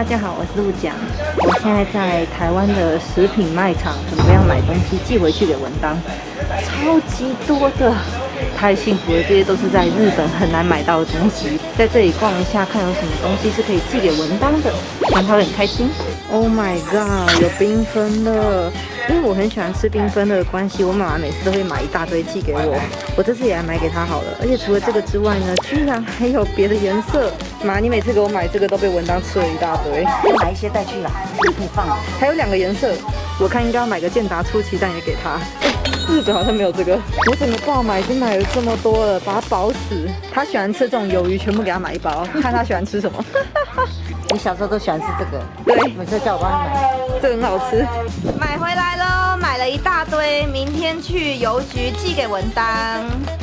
大家好，我是陆讲。我现在在台湾的食品卖场，准备要买东西寄回去给文当，超级多的，太幸福了！这些都是在日本很难买到的东西，在这里逛一下，看有什么东西是可以寄给文当的，让他很开心。Oh my god，有缤纷了！因为我很喜欢吃缤纷的关系，我妈妈每次都会买一大堆寄给我。我这次也来买给她好了。而且除了这个之外呢，居然还有别的颜色。妈，你每次给我买这个都被文当吃了一大堆。买一些带去了，可以放。还有两个颜色，我看应该要买个健达出奇蛋也给他。日本好像没有这个。我整个爆买已经买了这么多了，把它饱死。他喜欢吃这种鱿鱼，全部给他买一包，看他喜欢吃什么。你小时候都喜欢吃这个，对，每次叫我帮你买，这个很好吃。买回来了一大堆，明天去邮局寄给文当。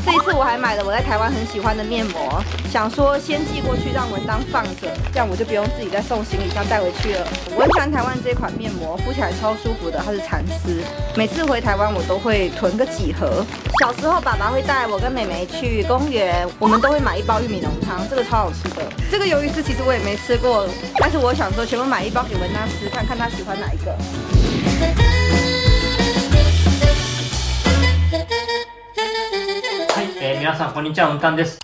这一次我还买了我在台湾很喜欢的面膜，想说先寄过去让文当放着，这样我就不用自己再送行李箱带回去了。我很喜欢台湾这款面膜，敷起来超舒服的，它是蚕丝。每次回台湾我都会囤个几盒。小时候爸爸会带我跟妹妹去公园，我们都会买一包玉米浓汤，这个超好吃的。这个鱿鱼丝其实我也没吃过。但是我想说，全部买一包给文娜吃，看看她喜欢哪一个。ー、皆さんこんにちは、うんたんです。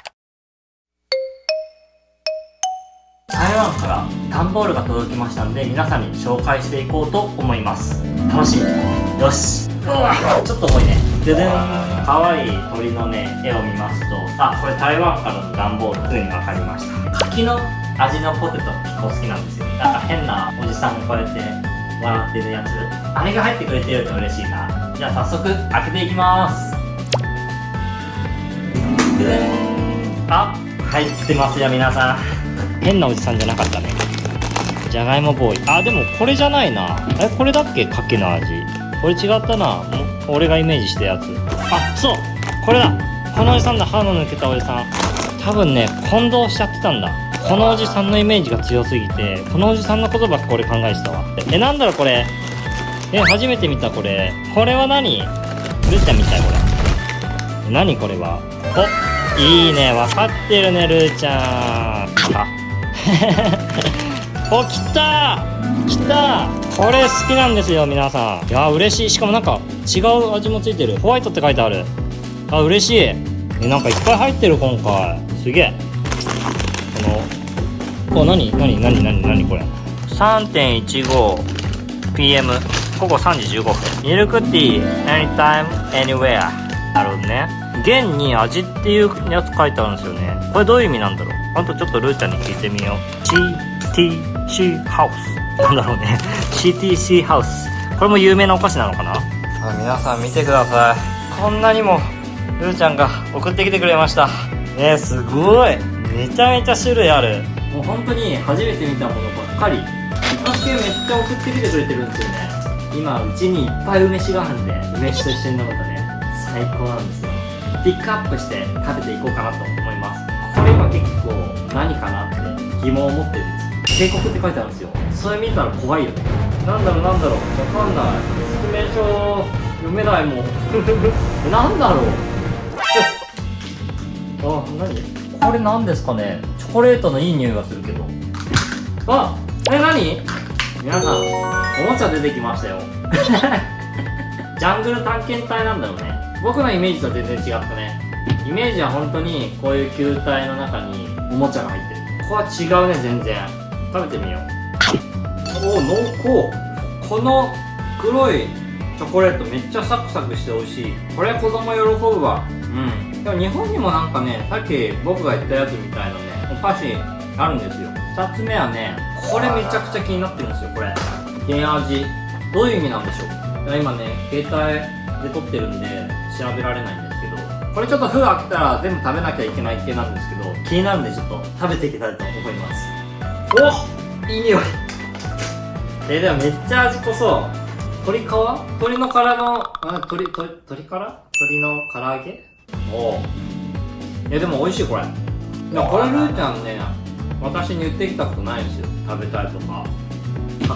台湾から段ボールが届きましたんで、皆さんに紹介していこうと思います。楽しい。よし。うわちょっと重いね。ででん。かわい鳥のね、絵を見ますと、あ、これ台湾からの段ボール、ついに分かりました。柿の味のポテト結構好きなんですよなんか変なおじさんこうやって笑ってるやつあれが入ってくれてると嬉しいなじゃあ早速開けていきますあ入ってますよ皆さん。変なおじさんじゃなかったね。じゃがいもボーイ。あでもこれじゃないな。えこれだっけ？かけの味。これ違ったな。俺がイメージしたやつ。あそう。これだ。このおじさんだ。歯の抜けたおじさん。多分ね混同しちゃってたんだ。このおじさんのイメージが強すぎてこのおじさんのことばっか俺考えてたわ。えなんだろうこれ。え初めて見たこれ。これは何？ルーちゃんみたいこれ。何これは？おいいね分かってるねルーちゃん。あ お来た。来た。これ好きなんですよ皆さん。いや嬉しい。しかもなんか違う味もついてる。ホワイトって書いてある。あ嬉しい。えなんかいっぱい入ってる今回。すげえ。このお何？何？何？何？何？これ。3.15pm 午後3時15分。ミルクティー。anytime anywhere なるほどね。現に味っていうやつ書いてあるんですよね。これどういう意味なんだろう？あとちょっとルーちゃんに聞いてみよう。CTC ハウスなんだろうね。CTC ハウスこれも有名なお菓子なのかな？皆さん見てください。こんなにもルーちゃんが送ってきてくれました。ねすごい。めちゃめちゃ種類ある。もう本当に初めて見たものばっかり。お菓子系めっちゃ送ってきてくれてるんですよね。今うちにいっぱい梅酒があるんで梅酒と一緒に飲むとね最高なんですよピックアップして食べていこうかなと思います。これ今結構何かなって疑問を持ってるんです警告って書いてあるんですよ。それ見たら怖いよね。なんだろうなんだろう。わかんない。説明書読めないもん。なんだろう。あ何？これ何ですかね。チョコレートのいい匂いがするけど。あえ何？皆さんおもちゃ出てきましたよ。ジャングル探検隊なんだろうね僕のイメージと全然違ったね。イメージは本当にこういう球体の中におもちゃが入ってる。ここは違うね全然。食べてみよう。おお濃厚。この黒いチョコレートめっちゃサクサクして美味しい。これ子供喜ぶわ。うん。でも日本にもなんかねさっき僕が言ったやつみたいなねお菓子あるんですよ。2つ目はねこれめちゃくちゃ気になってるんですよこれ。原味。どういう意味なんでしょう。今ね携帯で撮ってるんで調べられないんですけどこれちょっと封開けたら全部食べなきゃいけない系なんですけど気になるんでちょっと食べていきたいと思います。おいい匂い。えー、でもめっちゃ味濃そう。鶏皮？鶏の殻のあ鶏鶏鶏殻鶏の唐揚げ？おいやでも美味しいこれ。いやこれルーちゃんね私に言ってきたことないんですよ。食べたいとか。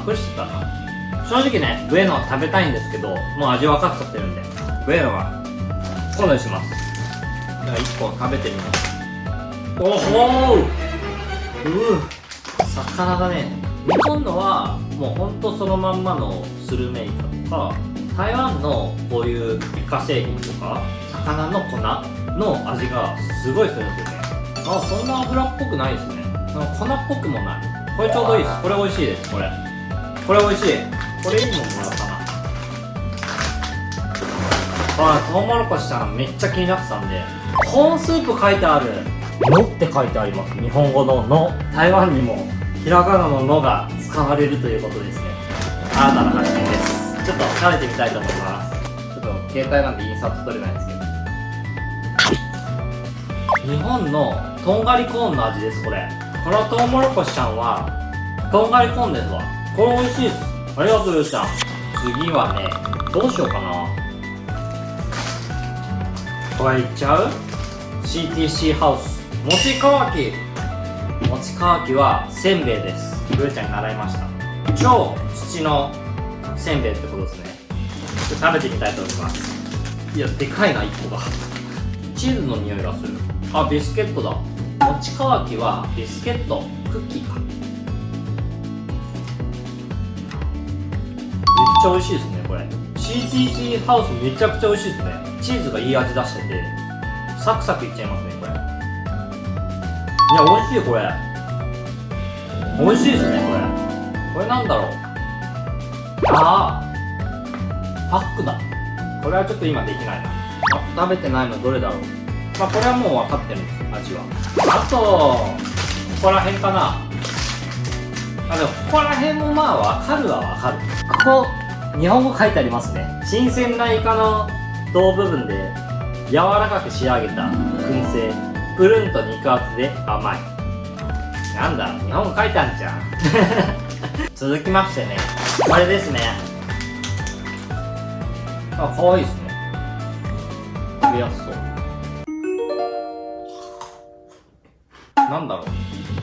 隠してたな。正直ねブエノは食べたいんですけどもう味分かっちゃってるんで。ブエノは今度にします。じゃあ1個食べてみます。おほー。う魚だね。日本のはもうほんとそのまんまのスルメイカとか台湾のこういうイカ製品とか魚の粉の味がすごいするんですよねあそんな油っぽくないですね。粉っぽくもない。これちょうどいいです。これ美味しいですこれ。これ美味しい。これいいもんもらったなあトウモロコシさんめっちゃ気になってたんでコーンスープ書いてある「の」って書いてあります。日本語の「の」台湾にもひらがなの「の」が使われるということですね。新たな発見です。ちょっと食べてみたいと思います。ちょっと携帯なんでインサート取れないんですけど。日本のとんがりコーンの味ですこれ。このトウモロコシちゃんはとんがりコーンですわ。これ美味しいです。ありがとうゆうちゃん。次はねどうしようかな。これいっちゃう ?CTC ハウス餅乾き。餅乾きはせんべいです。ゆうちゃんに習いました。超土のせんべいってことですね。ちょっと食べてみたいと思います。いやでかいな1個が。チーズの匂いがする。あビスケットだ。餅乾きはビスケットクッキーか。めっちゃ美味しいですねこれ CTC ハウスめちゃくちゃ美味しいですね。チーズがいい味出しててサクサクいっちゃいますねこれ。いや美味しいこれ。美味しいですねこれ。これなんだろう。ああパックだ。これはちょっと今できないな。あ食べてないのどれだろう。まあこれはもう分かってるんです味は。あとここら辺かな。あでもここら辺もまあ分かるは分かる。ここ日本語書いてありますね。新鮮なイカの胴部分で柔らかく仕上げた燻製。プルンと肉厚で甘い。なんだ日本語書いてあんじゃん。続きましてね。これですね。あ可愛いですね。食べやすそう。なんだろう。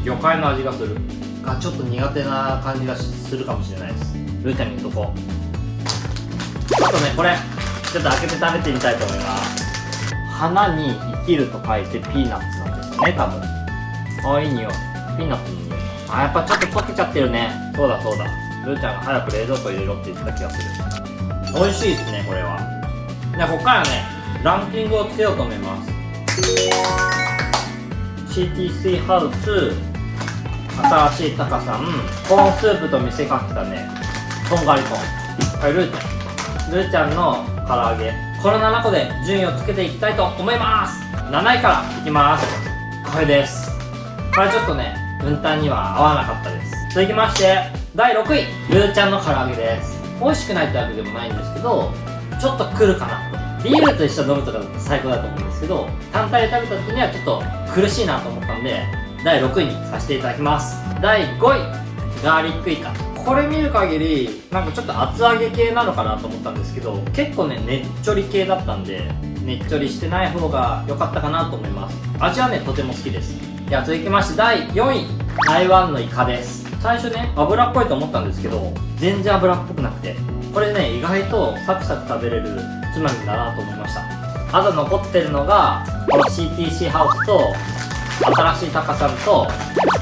魚介の味がする。がちょっと苦手な感じがするかもしれないです。ルーちゃんに言っとこう。あとねこれちょっと開けて食べてみたいと思います。花に生きると書いてピーナッツなんですよね多分。あいい匂い。ピーナッツの匂い。あやっぱちょっと溶けちゃってるね。そうだそうだ。ルーちゃんが早く冷蔵庫入れろって言ってた気がする。美味しいですねこれは。じゃあここからねランキングをつけようと思います。CTC ハウス新しいタカさん。コーンスープと見せかけたね。とんがりコーン。はいルーちゃん。ルーちゃんの唐揚げ。この7個で順位をつけていきたいと思います。7位からいきます。これです。これちょっとね分担には合わなかったです。続きまして第6位。ルーちゃんの唐揚げです。美味しくないってわけでもないんですけどちょっと来るかなと。ビールと一緒に飲むとかだと最高だと思うんですけど単体で食べた時にはちょっと苦しいなと思ったんで第6位にさせていただきます。第5位。ガーリックイカ。これ見る限りなんかちょっと厚揚げ系なのかなと思ったんですけど結構ねねっちょり系だったんでねっちょりしてない方が良かったかなと思います。味はねとても好きです。では続きまして第4位。台湾のイカです。最初ね油っぽいと思ったんですけど全然油っぽくなくてこれね意外とサクサク食べれるつまみだなと思いました。あと残ってるのがこの CTC ハウスと新しいタカさんと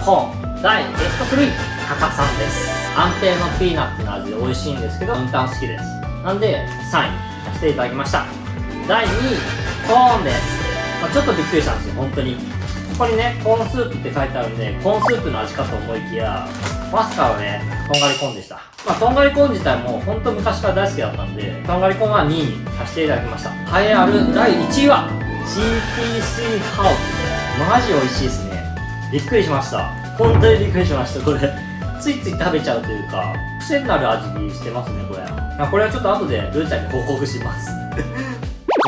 コーン。第ベスト3タカさんです。安定のピーナッツの味で美味しいんですけど分担好きです。なんで3位にさせていただきました。第2位コーンです、まあ、ちょっとびっくりしたんですよ本当に。ここにねコーンスープって書いてあるんでコーンスープの味かと思いきやまさかはねとんがりコーンでした。まあとんがりコーン自体も本当昔から大好きだったんでとんがりコーンは2位にさせていただきました。栄えある第1位は CTC ハウス。マジ美味しいですね。びっくりしました。本当にびっくりしましたこれ。ついつい食べちゃうというか癖になる味にしてますねこれ。あこれはちょっと後でルーちゃんに報告します。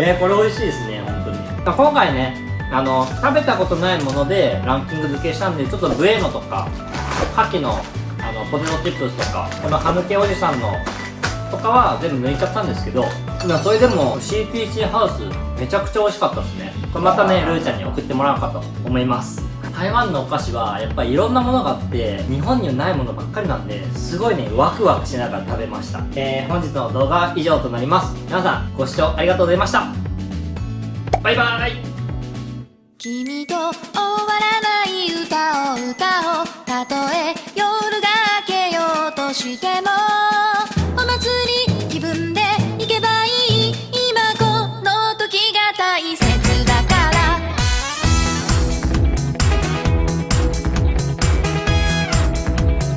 え ー、これ美味しいですね本当に。今回ねあの食べたことないものでランキング付けしたんでちょっとブエノとか牡蠣のあのポテトチップスとかこのハム系おじさんのとかは全部抜いちゃったんですけどまあそれでも CPC ハウスめちゃくちゃ美味しかったですね。これまたねルーちゃんに送ってもらおうかと思います台湾のお菓子はやっぱりいろんなものがあって日本にはないものばっかりなんですごいねワクワクしながら食べました。えー、本日の動画は以上となります。皆さんご視聴ありがとうございました。バイバーイ。君と終わらない歌を歌おう。たとえ夜が明けようとしても